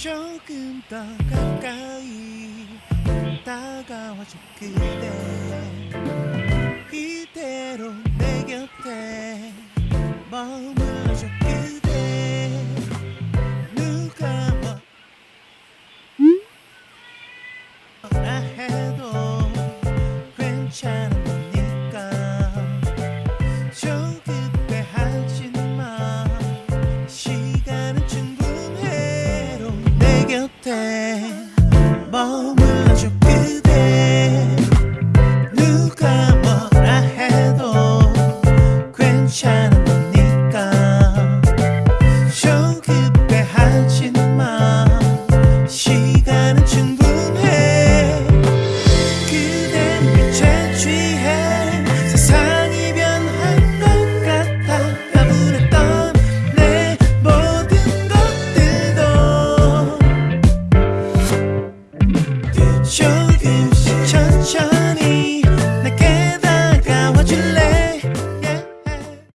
조금 더 가까이 다가와줘 그대. 이대로 내 곁에 머물 곁에 머물러줘 그대. 누가 뭐라 해도 괜찮으니까. 조급해 하지마. 시간은 충분해. 그댄 빛에 취해